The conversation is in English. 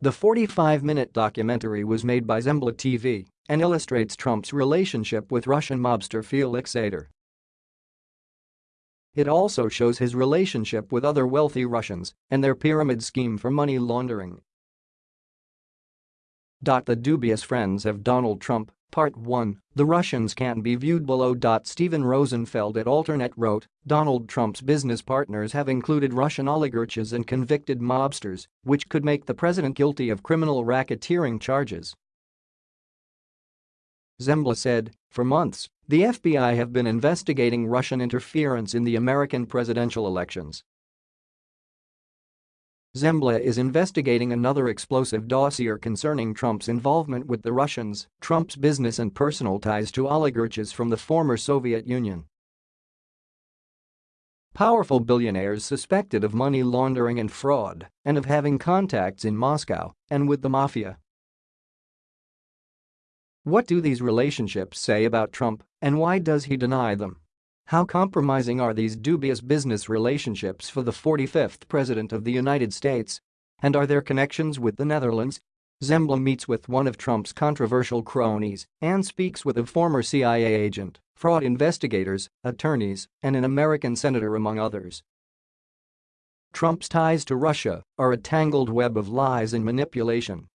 The 45-minute documentary was made by Zembla TV and illustrates Trump's relationship with Russian mobster Felix Sater. It also shows his relationship with other wealthy Russians and their pyramid scheme for money laundering. The dubious friends of Donald Trump, Part 1, The Russians can be viewed below. Steven Rosenfeld at Alternet wrote, Donald Trump's business partners have included Russian oligarchs and convicted mobsters, which could make the president guilty of criminal racketeering charges. Zembla said, for months, the FBI have been investigating Russian interference in the American presidential elections. Zembla is investigating another explosive dossier concerning Trump's involvement with the Russians, Trump's business and personal ties to oligarchs from the former Soviet Union. Powerful billionaires suspected of money laundering and fraud and of having contacts in Moscow and with the mafia. What do these relationships say about Trump, and why does he deny them? How compromising are these dubious business relationships for the 45th President of the United States? And are there connections with the Netherlands? Zembla meets with one of Trump's controversial cronies and speaks with a former CIA agent, fraud investigators, attorneys, and an American senator among others. Trump's ties to Russia are a tangled web of lies and manipulation